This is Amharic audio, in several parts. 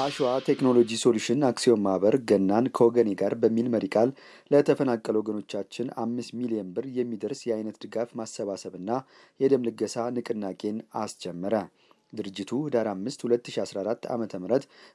አሸዋ ቴክኖሎጂ ሶሉሽን አክሲዮን ማህበር ገናን ከወገኔ ጋር በሚል መሪ ቃል ለተፈናቀሉ ወገኖቻችን አምስት ሚሊዮን ብር የሚደርስ የአይነት ድጋፍ ማሰባሰብና የደም ልገሳ ንቅናቄን አስጀመረ። ድርጅቱ ህዳር 5 2014 ዓ ም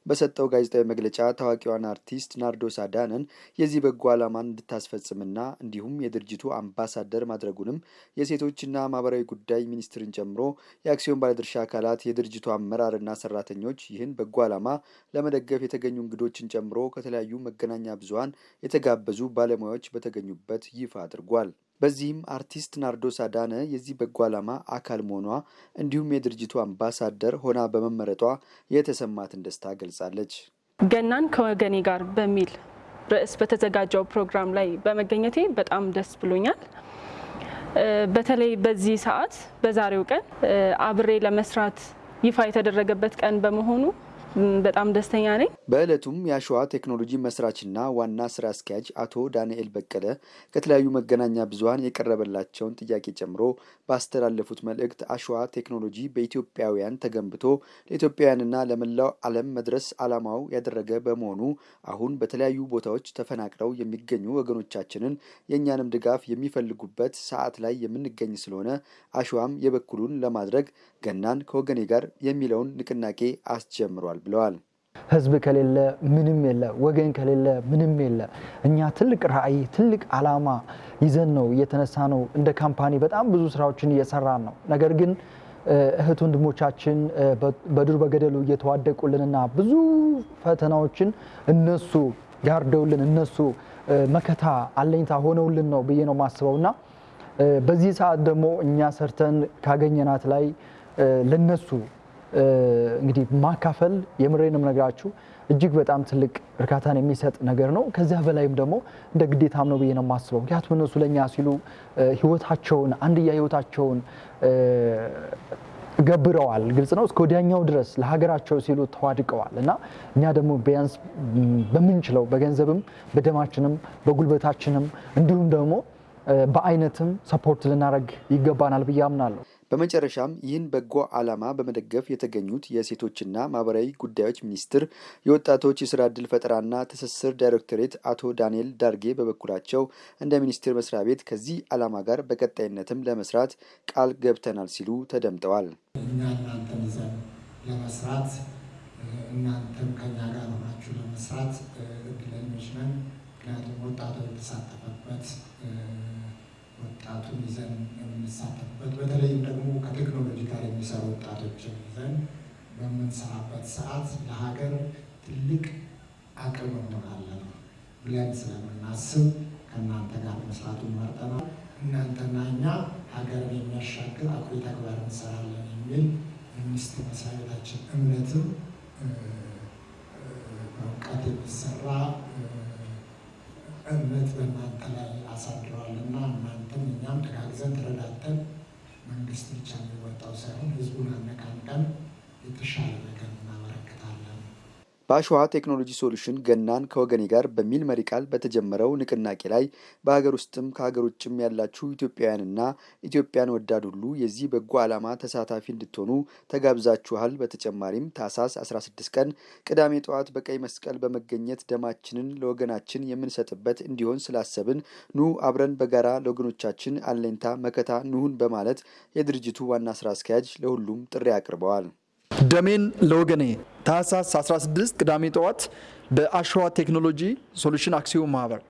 በሰጠው ጋዜጣዊ መግለጫ ታዋቂዋን አርቲስት ናርዶስ አዳነን የዚህ በጎ ዓላማን እንድታስፈጽምና እንዲሁም የድርጅቱ አምባሳደር ማድረጉንም የሴቶችና ማህበራዊ ጉዳይ ሚኒስትርን ጨምሮ የአክሲዮን ባለድርሻ አካላት የድርጅቱ አመራርና ሰራተኞች ይህን በጎ ዓላማ ለመደገፍ የተገኙ እንግዶችን ጨምሮ ከተለያዩ መገናኛ ብዙኃን የተጋበዙ ባለሙያዎች በተገኙበት ይፋ አድርጓል። በዚህም አርቲስት ናርዶስ አዳነ የዚህ በጎ ዓላማ አካል መሆኗ እንዲሁም የድርጅቱ አምባሳደር ሆና በመመረጧ የተሰማትን ደስታ ገልጻለች። ገናን ከወገኔ ጋር በሚል ርዕስ በተዘጋጀው ፕሮግራም ላይ በመገኘቴ በጣም ደስ ብሎኛል። በተለይ በዚህ ሰዓት በዛሬው ቀን አብሬ ለመስራት ይፋ የተደረገበት ቀን በመሆኑ በጣም ደስተኛ ነኝ። በዕለቱም የአሸዋ ቴክኖሎጂ መስራችና ዋና ስራ አስኪያጅ አቶ ዳንኤል በቀለ ከተለያዩ መገናኛ ብዙኃን የቀረበላቸውን ጥያቄ ጨምሮ ባስተላለፉት መልእክት አሸዋ ቴክኖሎጂ በኢትዮጵያውያን ተገንብቶ ለኢትዮጵያውያንና ለመላው ዓለም መድረስ ዓላማው ያደረገ በመሆኑ አሁን በተለያዩ ቦታዎች ተፈናቅለው የሚገኙ ወገኖቻችንን የእኛንም ድጋፍ የሚፈልጉበት ሰዓት ላይ የምንገኝ ስለሆነ አሸዋም የበኩሉን ለማድረግ ገናን ከወገኔ ጋር የሚለውን ንቅናቄ አስጀምሯል ብለዋል። ህዝብ ከሌለ ምንም የለ፣ ወገን ከሌለ ምንም የለ። እኛ ትልቅ ራዕይ ትልቅ ዓላማ ይዘን ነው እየተነሳ ነው። እንደ ካምፓኒ በጣም ብዙ ስራዎችን እየሰራን ነው። ነገር ግን እህት ወንድሞቻችን በዱር በገደሉ እየተዋደቁልንና ብዙ ፈተናዎችን እነሱ ጋርደውልን እነሱ መከታ አለኝታ ሆነውልን ነው ብዬ ነው የማስበው እና በዚህ ሰዓት ደግሞ እኛ ሰርተን ካገኘናት ላይ ለነሱ እንግዲህ ማካፈል የምሬንም ነግራችሁ እጅግ በጣም ትልቅ እርካታን የሚሰጥ ነገር ነው። ከዚያ በላይም ደግሞ እንደ ግዴታም ነው ብዬ ነው የማስበው። ምክንያቱም እነሱ ለእኛ ሲሉ ህይወታቸውን አንድያ ህይወታቸውን ገብረዋል። ግልጽ ነው። እስከ ወዲያኛው ድረስ ለሀገራቸው ሲሉ ተዋድቀዋል እና እኛ ደግሞ ቢያንስ በምንችለው በገንዘብም፣ በደማችንም፣ በጉልበታችንም እንዲሁም ደግሞ በአይነትም support ልናደርግ ይገባናል ብዬ አምናለሁ። በመጨረሻም ይህን በጎ ዓላማ በመደገፍ የተገኙት የሴቶችና ማህበራዊ ጉዳዮች ሚኒስቴር የወጣቶች የስራ ዕድል ፈጠራና ትስስር ዳይሬክቶሬት አቶ ዳንኤል ዳርጌ በበኩላቸው እንደ ሚኒስቴር መስሪያ ቤት ከዚህ ዓላማ ጋር በቀጣይነትም ለመስራት ቃል ገብተናል ሲሉ ተደምጠዋል። እኛ እናንተን ይዘን ለመስራት እናንተም ከኛ ጋር ሆናችሁ ለመስራት እድለኞች ነን። ምክንያቱም ወጣቱ የተሳተፈበት ወጣቱን ይዘን የምንሳተፍበት በተለይም ደግሞ ከቴክኖሎጂ ጋር የሚሰሩ ወጣቶችን ይዘን በምንሰራበት ሰዓት ለሀገር ትልቅ አቅም እንሆናለን ብለን ስለምናስብ ከእናንተ ጋር መስራቱን መርጠናል። እናንተና እኛ ሀገርን የሚያሻግር አኩሪ ተግባር እንሰራለን የሚል የሚኒስቴር መስሪያ ቤታችን እምነትም በእውቀት የሚሰራ እምነት በእናንተ ላይ አሳድረዋልና እናንተም እኛም ተጋግዘን ተረዳተን መንግስት ብቻ የሚወጣው ሳይሆን ህዝቡን አነቃንቀን የተሻለ ነገር በአሸዋ ቴክኖሎጂ ሶሉሽን ገናን ከወገኔ ጋር በሚል መሪ ቃል በተጀመረው ንቅናቄ ላይ በሀገር ውስጥም ከሀገር ውጭም ያላችሁ ኢትዮጵያውያንና ኢትዮጵያን ወዳድ ሁሉ የዚህ በጎ ዓላማ ተሳታፊ እንድትሆኑ ተጋብዛችኋል። በተጨማሪም ታህሳስ 16 ቀን ቅዳሜ ጠዋት በቀይ መስቀል በመገኘት ደማችንን ለወገናችን የምንሰጥበት እንዲሆን ስላሰብን ኑ አብረን በጋራ ለወገኖቻችን አለኝታ መከታ ንሁን በማለት የድርጅቱ ዋና ስራ አስኪያጅ ለሁሉም ጥሪ አቅርበዋል። ደሜን ለወገኔ ታህሳስ 16 ቅዳሜ ጠዋት በአሸዋ ቴክኖሎጂ ሶሉሽን አክሲዮን ማህበር